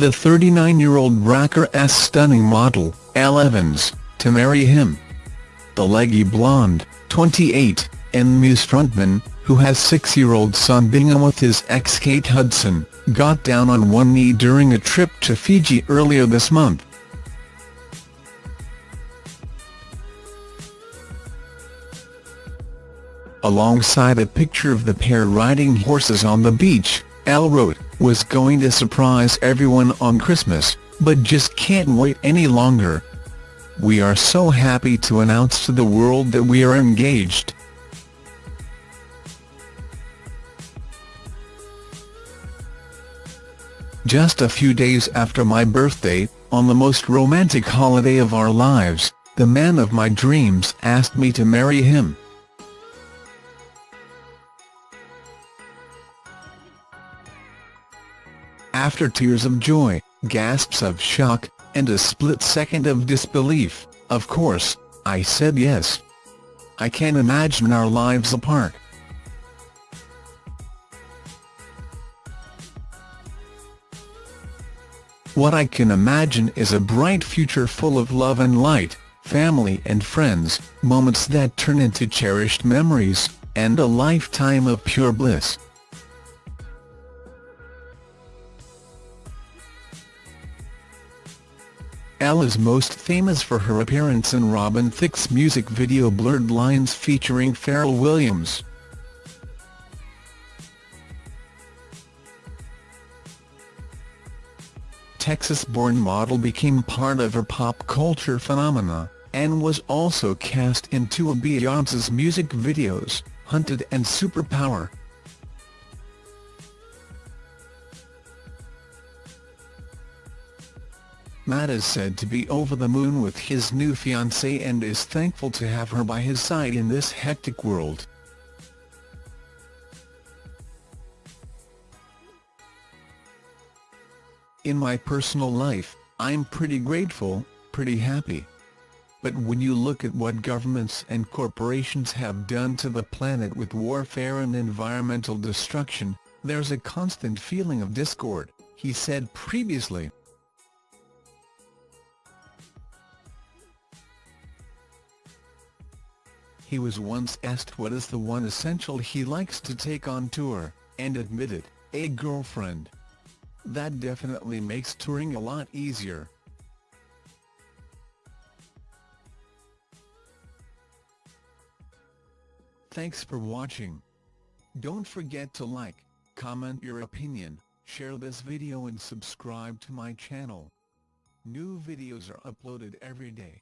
the 39-year-old Racker-S stunning model, Elle Evans, to marry him. The leggy blonde, 28, and Muse frontman, who has six-year-old son Bingham with his ex Kate Hudson, got down on one knee during a trip to Fiji earlier this month. Alongside a picture of the pair riding horses on the beach, Elle wrote, was going to surprise everyone on Christmas, but just can't wait any longer. We are so happy to announce to the world that we are engaged. Just a few days after my birthday, on the most romantic holiday of our lives, the man of my dreams asked me to marry him. After tears of joy, gasps of shock, and a split second of disbelief, of course, I said yes. I can't imagine our lives apart. What I can imagine is a bright future full of love and light, family and friends, moments that turn into cherished memories, and a lifetime of pure bliss. Elle is most famous for her appearance in Robin Thicke's music video Blurred Lines featuring Pharrell Williams. Texas-born model became part of a pop culture phenomena, and was also cast in two of Beyoncé's music videos, Haunted and Superpower. Matt is said to be over the moon with his new fiancée and is thankful to have her by his side in this hectic world. In my personal life, I'm pretty grateful, pretty happy. But when you look at what governments and corporations have done to the planet with warfare and environmental destruction, there's a constant feeling of discord, he said previously. He was once asked what is the one essential he likes to take on tour, and admitted, a girlfriend. That definitely makes touring a lot easier. Thanks for watching. Don't forget to like, comment your opinion, share this video and subscribe to my channel. New videos are uploaded every day.